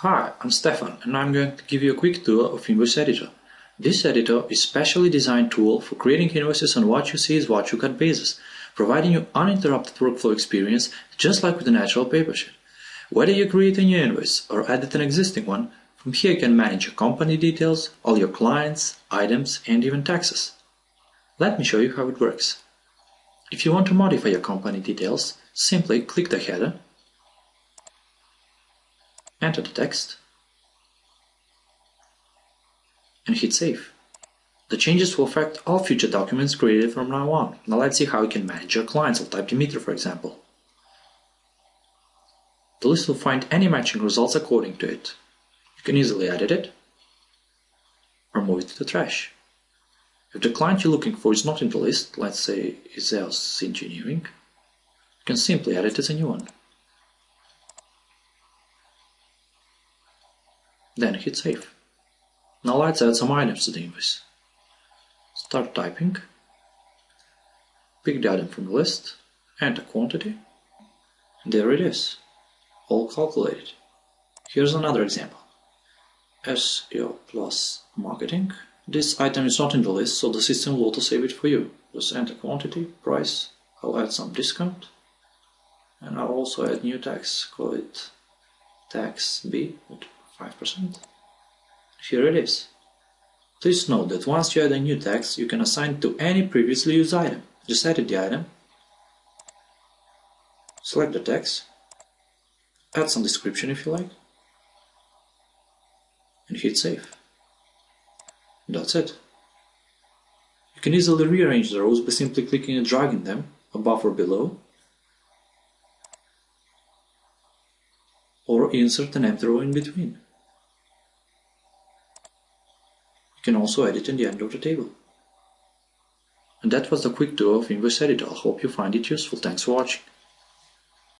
Hi, I'm Stefan and I'm going to give you a quick tour of Invoice Editor. This editor is specially designed tool for creating invoices on what you see is what you cut basis, providing you uninterrupted workflow experience just like with a natural paper sheet. Whether you create a new invoice or edit an existing one, from here you can manage your company details, all your clients, items and even taxes. Let me show you how it works. If you want to modify your company details, simply click the header enter the text, and hit save. The changes will affect all future documents created from now on. Now let's see how you can manage your clients. I'll type Dimitri for example. The list will find any matching results according to it. You can easily edit it or move it to the trash. If the client you're looking for is not in the list, let's say Iseos Engineering, you can simply edit it as a new one. Then hit save. Now let's add some items to the invoice. Start typing, pick the item from the list, enter quantity, and there it is, all calculated. Here's another example. SEO plus marketing. This item is not in the list, so the system will auto-save it for you. Just enter quantity, price, I'll add some discount, and I'll also add new tax, call it tax B 5%. Here it is. Please note that once you add a new tax, you can assign it to any previously used item. Just edit the item, select the tax, add some description if you like, and hit save. That's it. You can easily rearrange the rows by simply clicking and dragging them above or below or insert an empty row in between. You can also edit in the end of the table. And that was the quick tour of Invoice Editor. I hope you find it useful. Thanks for watching.